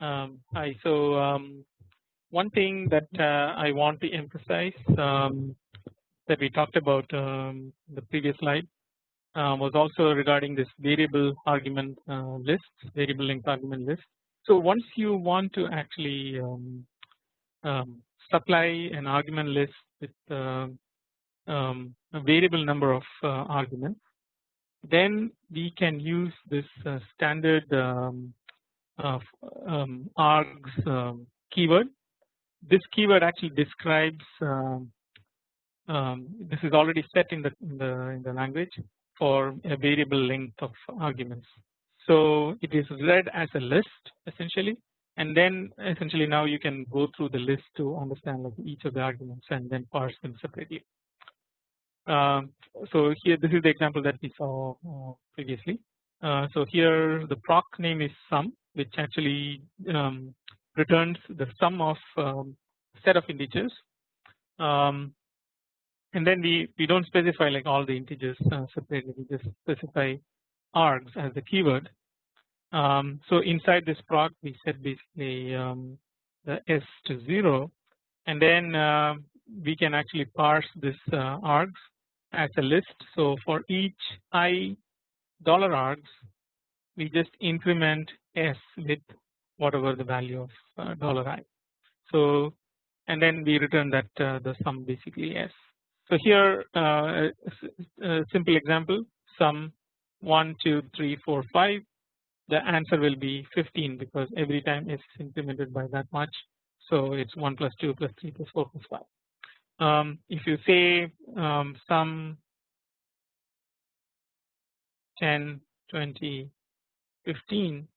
Um, hi. So um, one thing that uh, I want to emphasize um, that we talked about um, the previous slide uh, was also regarding this variable argument uh, list, variable length argument list. So once you want to actually um, um, supply an argument list with uh, um, a variable number of uh, arguments, then we can use this uh, standard um, um, args um, keyword. This keyword actually describes um, um, this is already set in the, in the in the language for a variable length of arguments. So it is read as a list essentially and then essentially now you can go through the list to understand like each of the arguments and then parse them separately. Um, so here this is the example that we saw uh, previously. Uh, so here the proc name is sum which actually um, returns the sum of um, set of integers. Um, and then we we don't specify like all the integers uh, separately. We just specify args as the keyword. Um, so inside this proc we set basically um, the s to 0 and then uh, we can actually parse this uh, args as a list. So for each i dollar args we just increment s with whatever the value of uh, dollar i. So and then we return that uh, the sum basically s. So here uh, a simple example sum 1 2 3 4 5 the answer will be 15 because every time it's incremented by that much. So it's 1 plus 2 plus 3 plus 4 plus 5. Um, if you say um, sum 10 20 15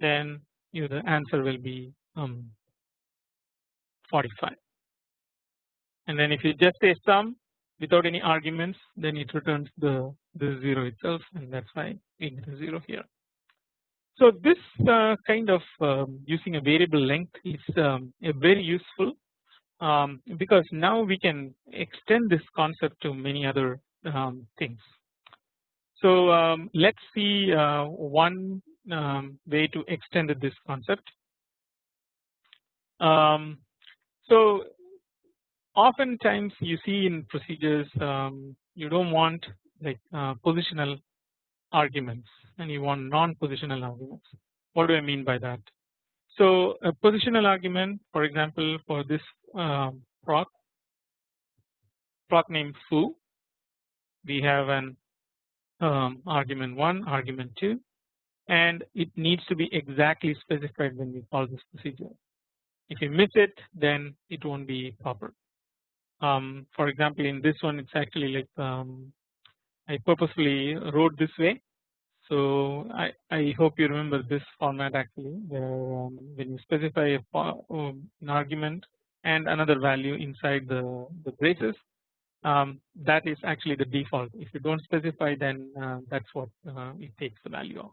then you the answer will be um, 45 and then if you just say sum without any arguments then it returns the the 0 itself and that's why we get a 0 here. So this uh, kind of um, using a variable length is um, very useful um, because now we can extend this concept to many other um, things. So um, let's see uh, one um, way to extend this concept. so oftentimes you see in procedures um, you don't want like uh, positional arguments and you want non-positional arguments. What do I mean by that? So a positional argument for example for this um, proc proc name foo we have an um, argument 1 argument 2 and it needs to be exactly specified when we call this procedure. If you miss it then it won't be proper. Um, for example, in this one it's actually like um, I purposely wrote this way. So I, I hope you remember this format actually where um, when you specify um, an argument and another value inside the, the braces um, that is actually the default if you don't specify then uh, that's what uh, it takes the value of.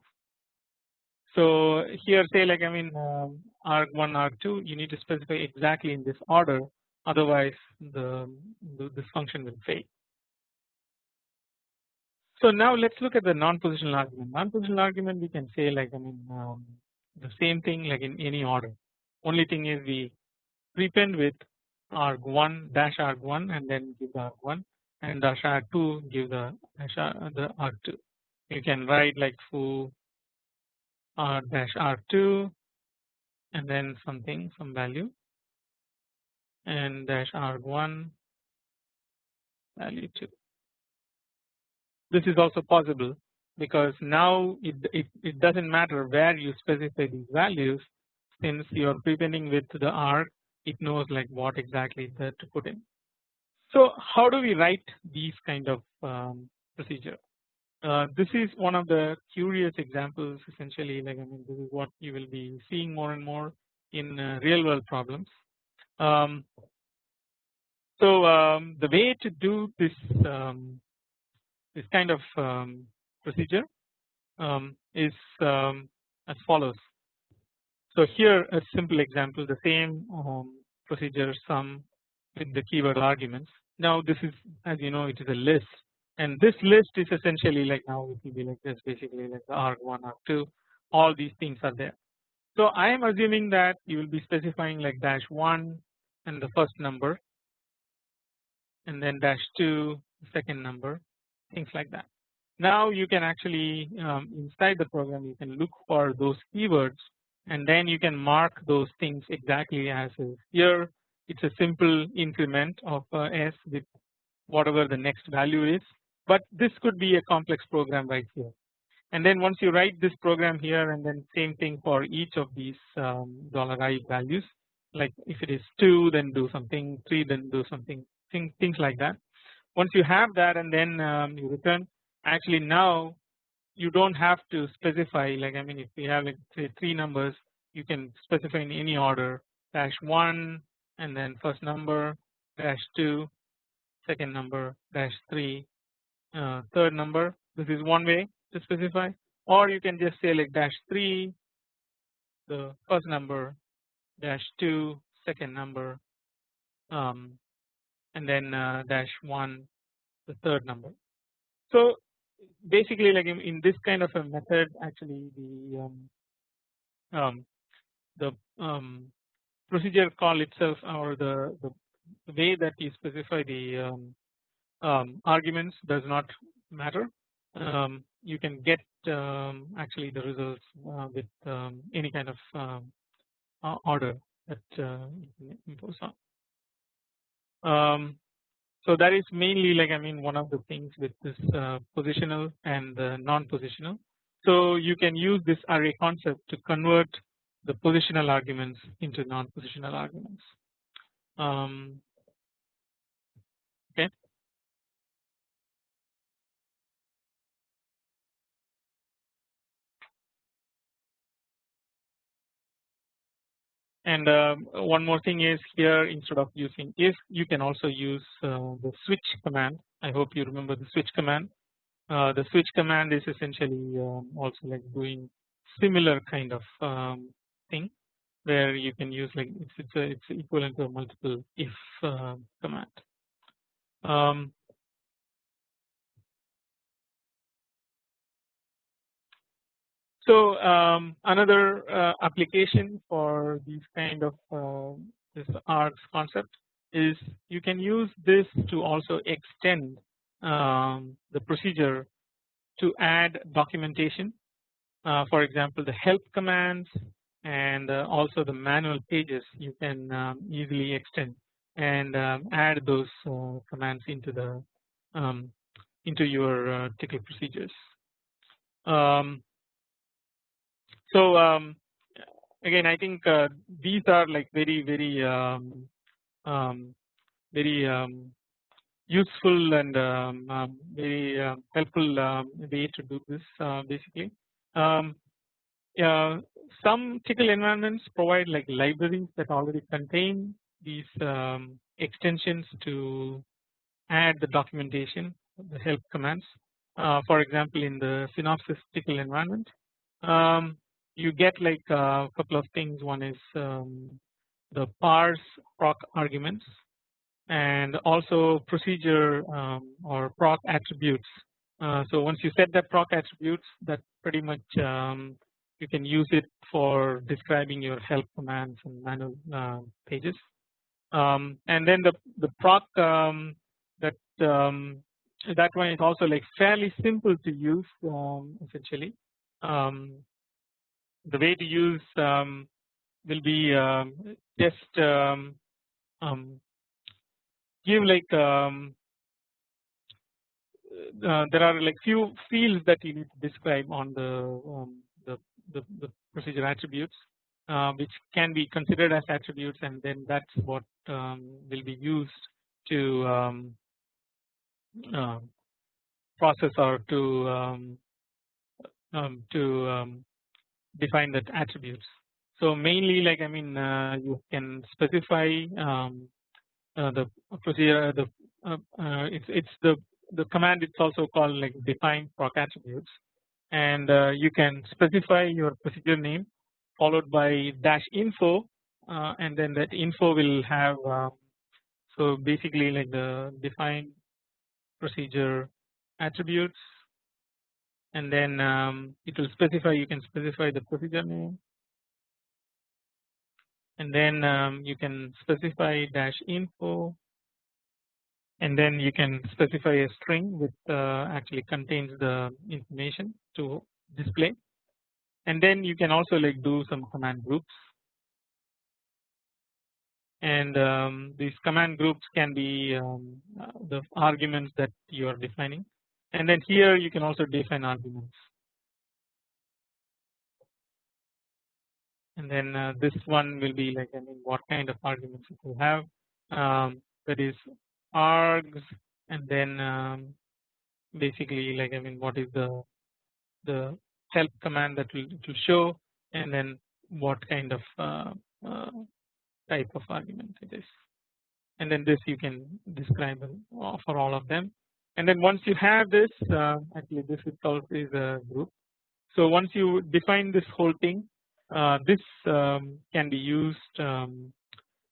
So here say like I mean um, arg1 arg2 you need to specify exactly in this order otherwise the, the this function will fail. So now let's look at the non-positional argument. Non-positional argument we can say like I mean um, the same thing like in any order. Only thing is we prepend with arg1 dash arg1 and then give the arg1 and dash arg2 give the dash the arg2. You can write like foo r dash r2 and then something some value and dash r1 value 2. This is also possible because now it, it, it doesn't matter where you specify these values since you are prepending with the R it knows like what exactly to put in. So how do we write these kind of um, procedure? Uh, this is one of the curious examples essentially like I mean this is what you will be seeing more and more in uh, real world problems um, so um, the way to do this um, this kind of um, procedure um, is um, as follows. So here a simple example the same procedure sum with the keyword arguments. Now this is as you know it is a list and this list is essentially like now it will be like this basically like the arg1 arg2 all these things are there So I am assuming that you will be specifying like dash 1 and the first number and then dash 2 second number things like that. Now you can actually um, inside the program you can look for those keywords and then you can mark those things exactly as is. Here it's a simple increment of uh, s with whatever the next value is but this could be a complex program right here and then once you write this program here and then same thing for each of these um, dollar i values like if it is 2 then do something 3 then do something things, things like that. Once you have that and then um, you return actually now you don't have to specify like I mean if you have like say three numbers you can specify in any order dash 1 and then first number dash 2 second number dash 3 uh, third number this is one way to specify or you can just say like dash 3 the first number dash 2 second number um, and then uh, dash 1 the third number. So basically like in, in, this kind of a method actually the um, um, the um, procedure call itself or the, the, way that you specify the um, um, arguments does not matter. Um, you can get um, actually the results uh, with um, any kind of uh, order that uh, you can impose on. so that is mainly like I mean one of the things with this uh, positional and non-positional. So you can use this array concept to convert the positional arguments into non-positional arguments. Um, And um, one more thing is here instead of using if you can also use uh, the switch command. I hope you remember the switch command. Uh, the switch command is essentially um, also like doing similar kind of um, thing where you can use like it's it's, a, it's equivalent to a multiple if uh, command. Um, so um, another uh, application for these kind of uh, this args concept is you can use this to also extend um, the procedure to add documentation. Uh, for example, the help commands and uh, also the manual pages you can um, easily extend and um, add those uh, commands into the um, into your uh, procedures. Um, so um, again I think uh, these are like very very um, very useful and very helpful way to do this uh, basically. Uh, some Tcl environments provide like libraries that already contain these um, extensions to add the documentation the help commands uh, for example in the synopsys Tcl environment um, you get like a couple of things one is um, the parse proc arguments and also procedure um, or proc attributes uh, so once you set that proc attributes that pretty much um, you can use it for describing your help commands and manual uh, pages. Um, and then the the proc um, that um, that one is also like fairly simple to use essentially. Um, the way to use um, will be just give like um, uh, there are like few fields that you need to describe on the um, the, the, the procedure attributes uh, which can be considered as attributes and then that's what um, will be used to um, uh, process or to um, um to um, define that attributes. So mainly like I mean uh, you can specify um, uh, the procedure the uh, uh, it's it's the the command it's also called like define proc attributes and uh, you can specify your procedure name followed by dash info and then that info will have um, so basically like the define procedure attributes and then um, it will specify you can specify the procedure name. And then um, you can specify dash info. And then you can specify a string which uh, actually contains the information to display. And then you can also like do some command groups. And um, these command groups can be um, uh, the arguments that you are defining and then here you can also define arguments. And then uh, this one will be like I mean what kind of arguments you will have. Um, that is args and then um, basically like I mean what is the the help command that will, will show and then what kind of uh, uh, type of argument it is. And then this you can describe for all of them and then once you have this uh, actually this itself is a group. So once you define this whole thing uh, this um, can be used um,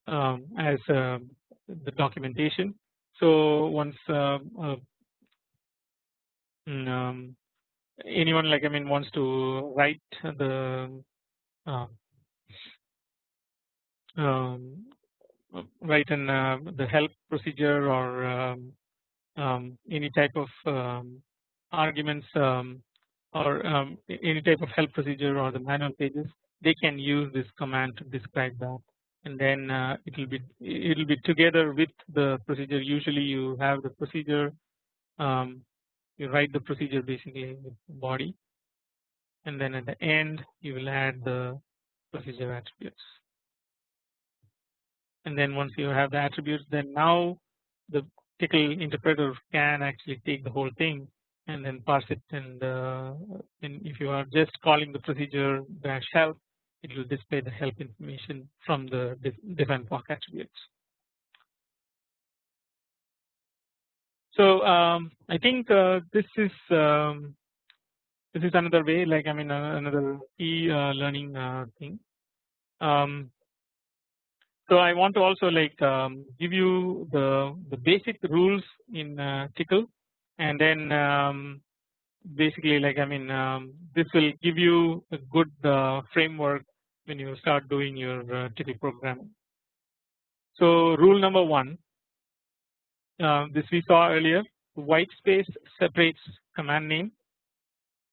um, as uh, the documentation. So once uh, uh, mm, um, anyone like I mean wants to write the um, write in uh, the help procedure or um, any type of um, arguments um, or um, any type of help procedure or the manual pages they can use this command to describe that. And then uh, it will be it will be together with the procedure. Usually you have the procedure um, you write the procedure basically with body. And then at the end you will add the procedure attributes. And then once you have the attributes then now the Tcl interpreter can actually take the whole thing and then parse it and, uh, if you are just calling the procedure dash help it will display the help information from the defined proc attributes. So um, I think uh, this is um, this is another way like I mean uh, another key uh, learning uh, thing. Um, so I want to also like um, give you the the basic rules in uh, Tcl and then um, basically like I mean um, this will give you a good uh, framework when you start doing your uh, Tcl programming. So rule number one uh, this we saw earlier white space separates command name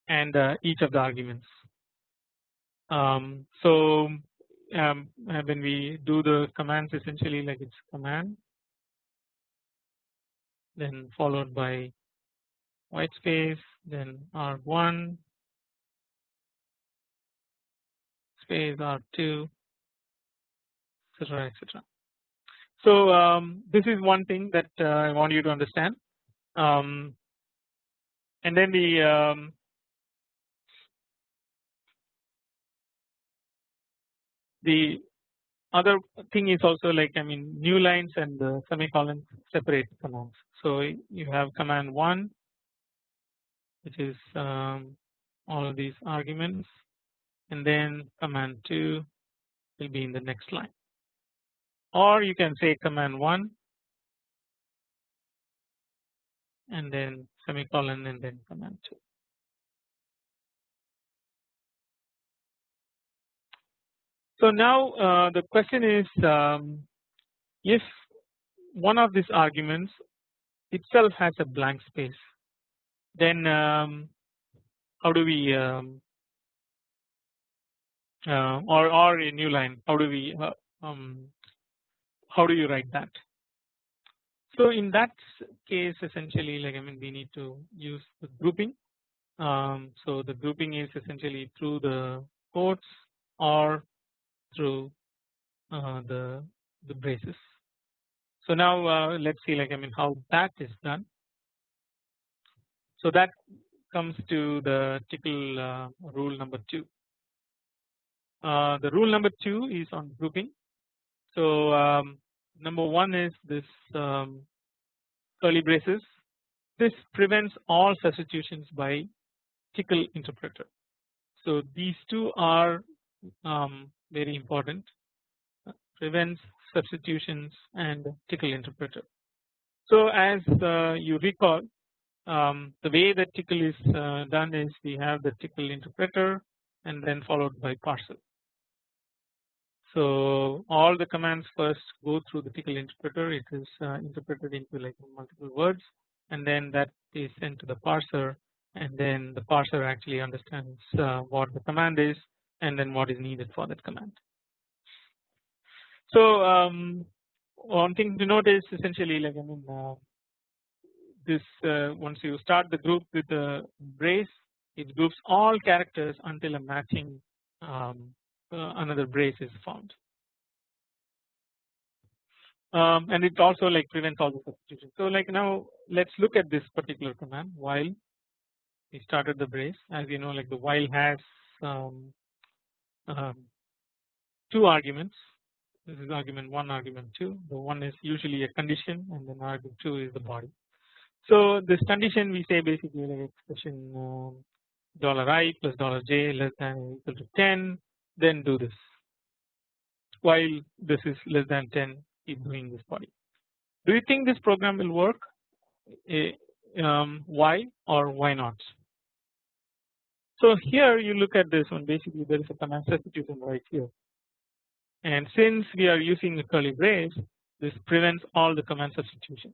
and uh, each of the arguments. Um, so um, when we do the commands essentially like it's command then followed by white space then R1 space R2 etc etc. So um, this is one thing that uh, I want you to understand um, and then the um, the other thing is also like I mean new lines and the semicolon separate commands. So you have command 1 which is um, all of these arguments and then command 2 will be in the next line or you can say command 1 and then semicolon and then command 2. So now uh, the question is um, if one of these arguments itself has a blank space then um, how do we um, uh, or or a new line how do we uh, um, how do you write that? So in that case essentially like I mean we need to use the grouping. Um, so the grouping is essentially through the quotes or through uh, the the braces. So now uh, let's see like I mean how that is done. So that comes to the Tcl uh, rule number two. Uh, the rule number two is on grouping. So um, number one is this um, curly braces. This prevents all substitutions by Tcl interpreter. So these two are um, very important uh, prevents substitutions and Tcl interpreter. So as uh, you recall um, the way that Tcl is uh, done is we have the Tcl interpreter and then followed by parser. So all the commands first go through the Tcl interpreter. It is uh, interpreted into like multiple words, and then that is sent to the parser, and then the parser actually understands uh, what the command is, and then what is needed for that command. So um, one thing to note is essentially like I mean uh, this uh, once you start the group with the brace, it groups all characters until a matching um, uh, another brace is found. Um, and it also like prevents all the substitution. So like now let's look at this particular command while we started the brace as you know like the while has um, two arguments this is argument 1 argument 2 the one is usually a condition and then argument 2 is the body. So this condition we say basically like expression um, dollar i plus dollar j less than or equal to 10 then do this while this is less than 10 keep doing this body. Do you think this program will work um, why or why not? So here you look at this one basically there is a command substitution right here and since we are using curly brace this prevents all the command substitution.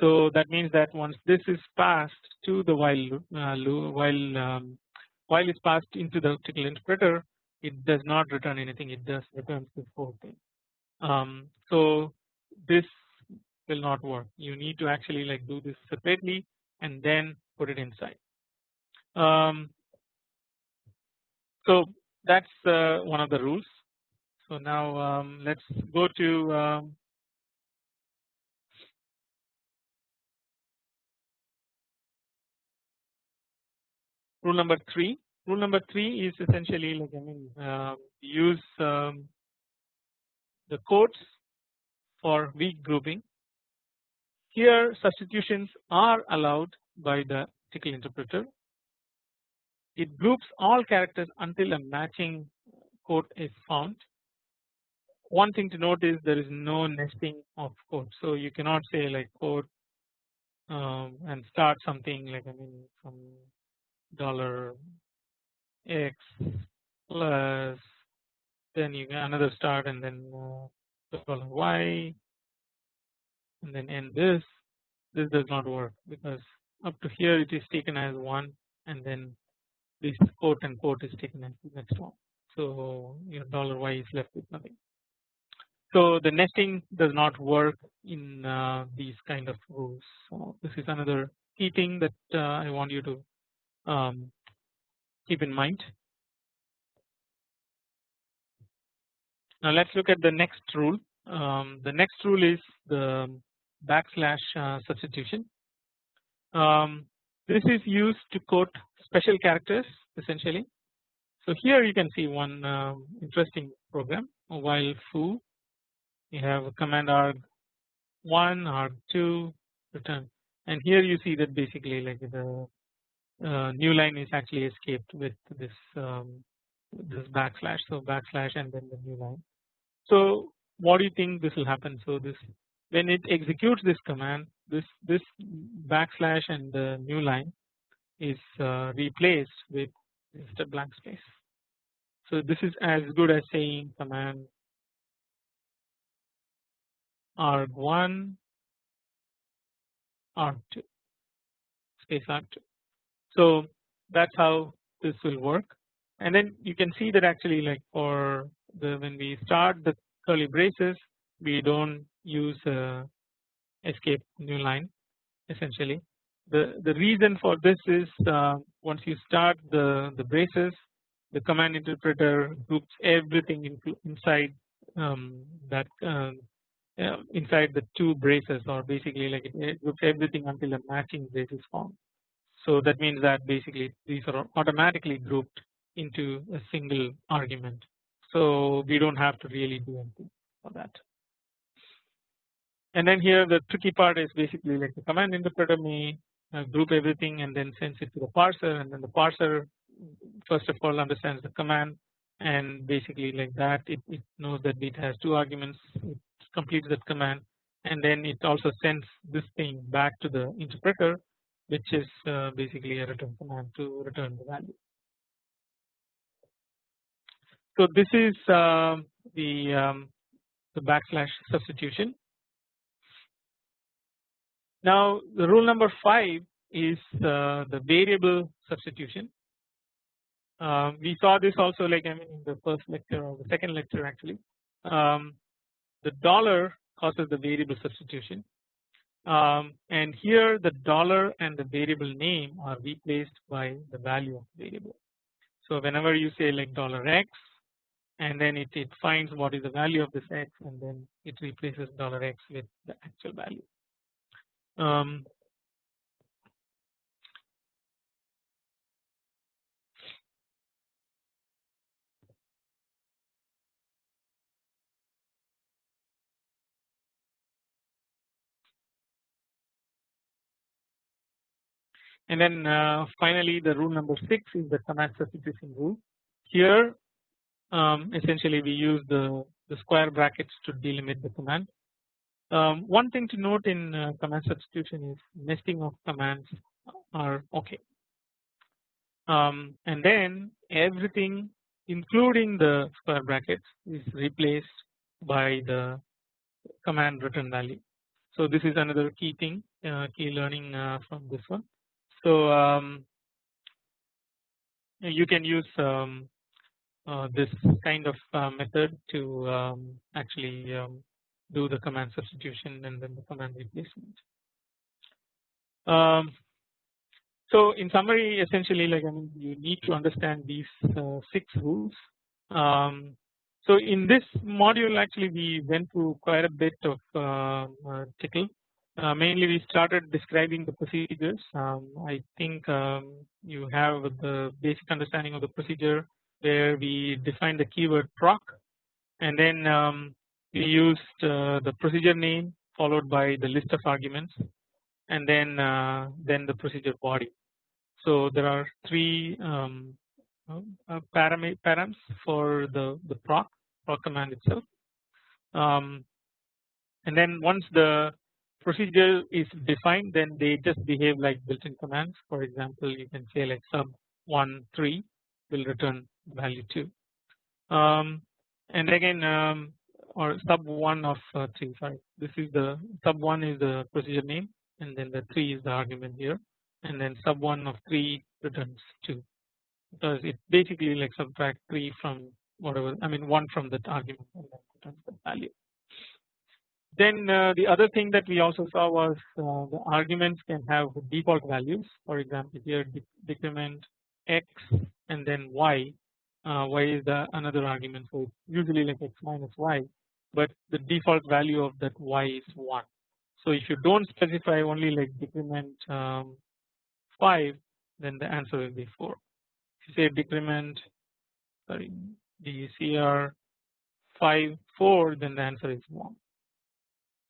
So that means that once this is passed to the while uh, while um, while is passed into the Tcl interpreter it does not return anything it just returns this whole thing. Um, so this will not work you need to actually like do this separately and then put it inside. Um, so that's uh, one of the rules. So now um, let's go to um, rule number three. Rule number three is essentially like I mean uh, use um, the codes for weak grouping. Here substitutions are allowed by the Tcl interpreter. It groups all characters until a matching quote is found. One thing to note is there is no nesting of quotes, so you cannot say like quote um, and start something like I mean from dollar x plus then you get another start and then uh, dollar y and then end this this does not work because up to here it is taken as 1 and then this quote and quote is taken as the next one so your dollar y is left with nothing. So the nesting does not work in uh, these kind of rules. So this is another key thing that uh, I want you to um, keep in mind. Now let's look at the next rule. Um, the next rule is the backslash uh, substitution. Um, this is used to quote special characters essentially. So here you can see one um, interesting program while foo you have a command arg 1 arg2 return and here you see that basically like the uh, new line is actually escaped with this um, this backslash so backslash and then the new line. So what do you think this will happen so this when it executes this command this this backslash and the new line is uh, replaced with just a blank space. So this is as good as saying command arg1 arg2 space arg2. So that's how this will work and then you can see that actually like for the when we start the curly braces we don't use uh, escape new line essentially. The the reason for this is uh, once you start the the braces the command interpreter groups everything into inside um, that uh, inside the two braces or basically like it groups everything until a matching brace is formed. So that means that basically these are automatically grouped into a single argument. So we don't have to really do anything for that. And then here the tricky part is basically like the command interpreter may uh, group everything and then sends it to the parser and then the parser first of all understands the command and basically like that it, it knows that it has two arguments it completes that command and then it also sends this thing back to the interpreter which is uh, basically a return command to return the value. So this is uh, the um, the backslash substitution. Now the rule number 5 is uh, the variable substitution. Uh, we saw this also like I mean in the first lecture or the second lecture actually. Um, the dollar causes the variable substitution um, and here the dollar and the variable name are replaced by the value of the variable. So whenever you say like dollar x and then it, it finds what is the value of this x and then it replaces dollar x with the actual value. Um, And then uh, finally the rule number 6 is the command substitution rule. Here um, essentially we use the, the square brackets to delimit the command. Um, one thing to note in uh, command substitution is nesting of commands are okay. Um, and then everything including the square brackets is replaced by the command return value. So this is another key thing, uh, key learning uh, from this one. So um, you can use um, uh, this kind of uh, method to um, actually um, do the command substitution and then the command replacement. Um, so in summary essentially like I mean you need to understand these uh, six rules. Um, so in this module actually we went through quite a bit of uh, uh, Tcl uh, mainly we started describing the procedures. Um, I think um, you have the basic understanding of the procedure where we defined the keyword proc and then um, we used uh, the procedure name followed by the list of arguments and then uh, then the procedure body. So there are three um, uh, params for the the proc proc command itself. Um, and then once the procedure is defined then they just behave like built-in commands for example you can say like sub 1 3 will return value 2 um, and again um, or sub 1 of uh, 3 sorry. This is the sub 1 is the procedure name and then the 3 is the argument here and then sub 1 of 3 returns 2 because it basically like subtract 3 from whatever I mean 1 from that argument and then returns the value. Then uh, the other thing that we also saw was uh, the arguments can have default values. For example here decrement x and then y. Uh, y is the another argument. So usually like x minus y but the default value of that y is 1 so if you don't specify only like decrement um, 5 then the answer will be 4 if you say decrement sorry decr 5 4 then the answer is 1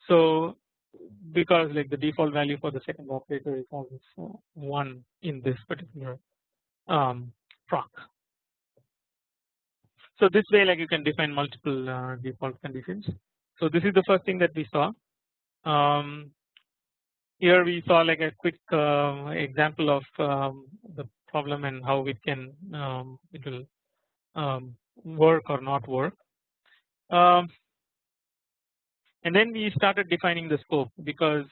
so because like the default value for the second operator is always uh, 1 in this particular um, proc. So this way like you can define multiple uh, default conditions. So this is the first thing that we saw. Um, here we saw like a quick uh, example of um, the problem and how it can um, it will um, work or not work. Um, and then we started defining the scope because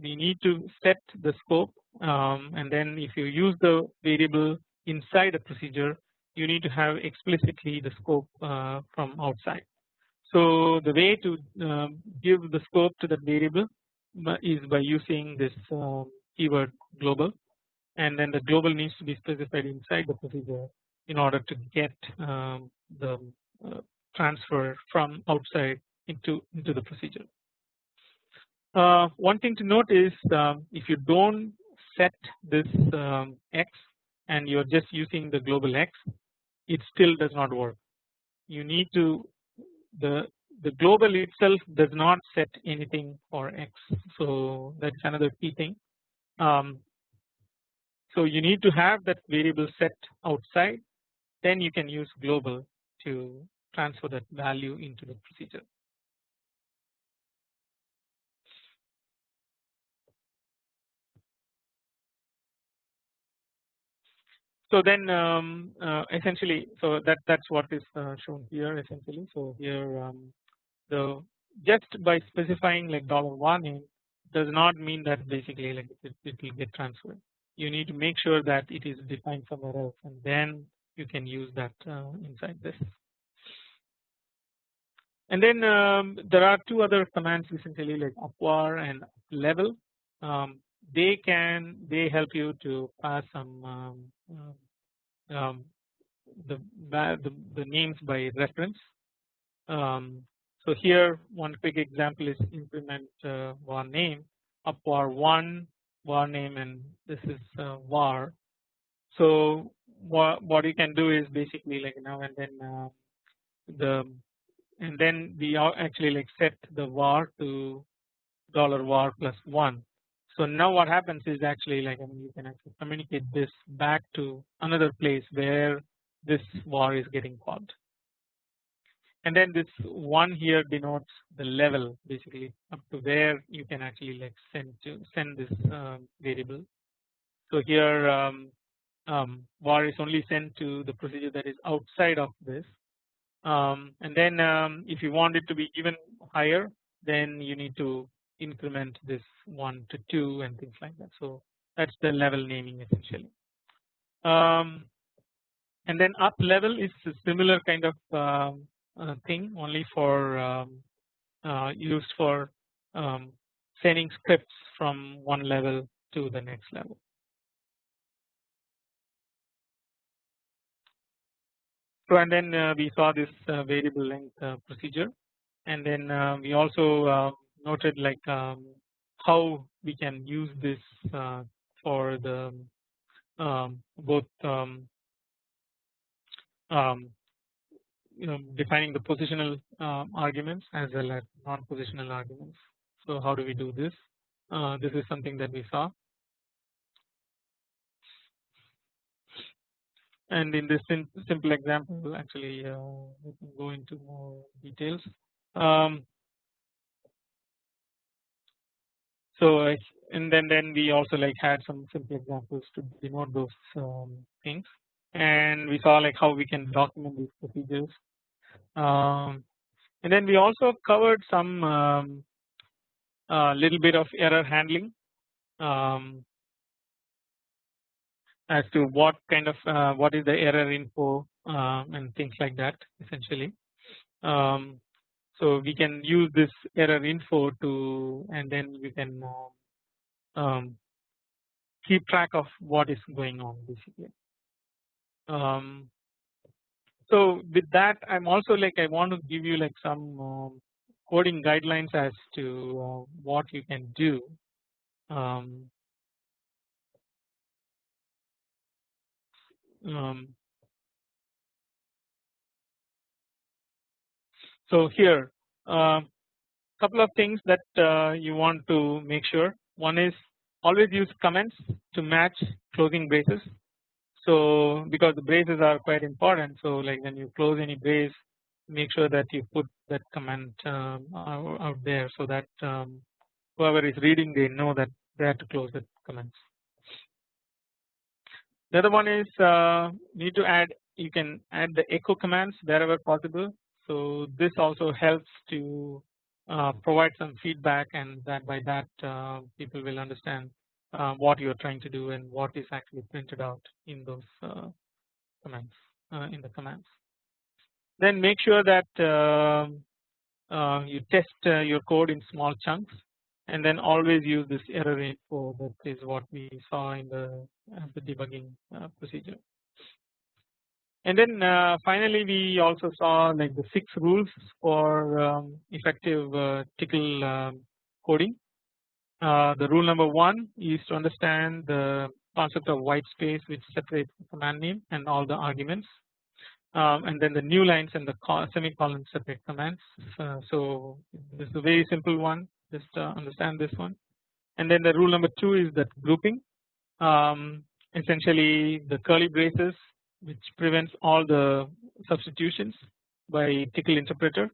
we need to set the scope and then if you use the variable inside a procedure you need to have explicitly the scope uh, from outside. So the way to uh, give the scope to that variable is by using this uh, keyword global and then the global needs to be specified inside the procedure in order to get um, the uh, transfer from outside into into the procedure. Uh, one thing to note is um, if you don't set this um, x and you're just using the global x it still does not work. You need to the the global itself does not set anything for x. So that's another key thing. Um, so you need to have that variable set outside. Then you can use global to transfer that value into the procedure so then um, uh, essentially so that that's what is uh, shown here essentially. So here um, the just by specifying like dollar one in does not mean that basically like it, it will get transferred. You need to make sure that it is defined somewhere else and then you can use that uh, inside this. And then um, there are two other commands essentially like upvar and level. Um, they can they help you to pass some um, um, the, the, the names by reference. Um, so here one quick example is implement uh, var name upvar one var name and this is uh, var. So what what you can do is basically like now and then uh, the and then we actually like set the var to dollar var plus one so now what happens is actually like I mean you can actually communicate this back to another place where this var is getting called. And then this one here denotes the level basically up to where you can actually like send to send this uh, variable. So here um, um, var is only sent to the procedure that is outside of this um, and then um, if you want it to be even higher then you need to increment this 1 to 2 and things like that. So that's the level naming essentially. Um, and then uplevel is a similar kind of uh, uh, thing only for um, uh, used for um, sending scripts from one level to the next level. So and then uh, we saw this uh, variable length uh, procedure and then we also noted like um, how we can use this uh, for the um, both um, um, you know defining the positional uh, arguments as well as non-positional arguments. So how do we do this? Uh, this is something that we saw. And in this simple example, actually, uh, we can go into more details. Um, So and then then we also like had some simple examples to denote those um, things. And we saw like how we can document these procedures. Um, and then we also covered some um, uh, little bit of error handling um, as to what kind of uh, what is the error info uh, and things like that essentially. Um, so we can use this error info to and then we can um, um, keep track of what is going on basically. Um, so with that I'm also like I want to give you like some um, coding guidelines as to uh, what you can do. Um, So here a uh, couple of things that uh, you want to make sure one is always use comments to match closing braces. So because the braces are quite important so like when you close any brace make sure that you put that comment um, out there so that um, whoever is reading they know that they have to close the comments. The other one is uh, need to add you can add the echo commands wherever possible so this also helps to uh, provide some feedback and that by that uh, people will understand uh, what you are trying to do and what is actually printed out in those uh, commands uh, in the commands. Then make sure that um, uh, you test your code in small chunks and then always use this error info that is what we saw in the, the debugging procedure. And then uh, finally we also saw like the six rules for um, effective uh, Tcl um, coding. Uh, the rule number one is to understand the concept of white space which separates the command name and all the arguments um, and then the new lines and the semicolon separate commands. Uh, so this is a very simple one just uh, understand this one and then the rule number two is that grouping um, essentially the curly braces which prevents all the substitutions by Tcl interpreter.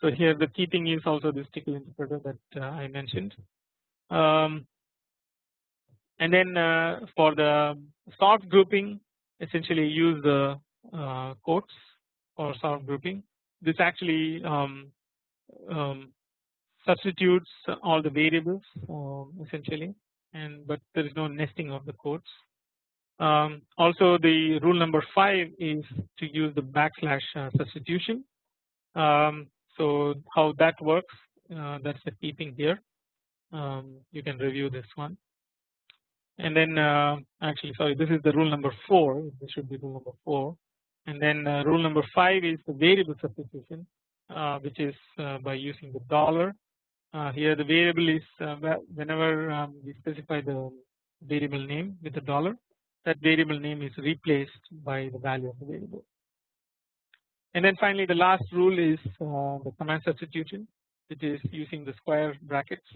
So here the key thing is also this Tcl interpreter that uh, I mentioned. Um, and then uh, for the soft grouping essentially use the uh, quotes for sort grouping. This actually um, um, substitutes all the variables um, essentially and but there is no nesting of the quotes. Um, also the rule number 5 is to use the backslash uh, substitution. Um, so how that works uh, that is the key thing here. Um, you can review this one. And then uh, actually sorry this is the rule number 4 this should be rule number 4 and then uh, rule number 5 is the variable substitution uh, which is uh, by using the dollar. Here the variable is whenever um, we specify the variable name with a dollar that variable name is replaced by the value of the variable. And then finally the last rule is the command substitution which is using the square brackets.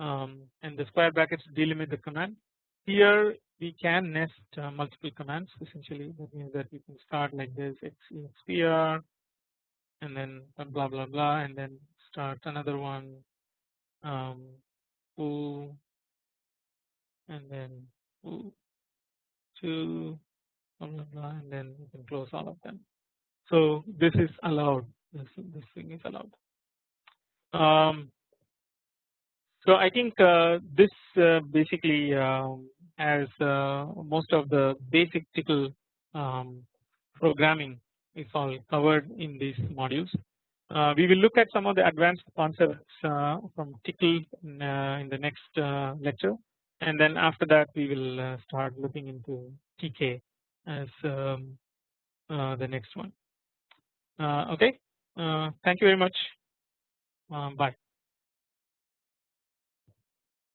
Um, and the square brackets delimit the command. Here we can nest uh, multiple commands essentially. That means that we can start like this expr and then blah blah blah and then start another one um, and then foo two blah blah blah and then we can close all of them. So this is allowed this this thing is allowed. Um, so I think uh, this uh, basically um, as uh, most of the basic Tcl um, programming is all covered in these modules. Uh, we will look at some of the advanced concepts uh, from Tcl in, uh, in the next lecture and then after that we will uh, start looking into TK as um, the next one. okay, thank you very much. Um, bye.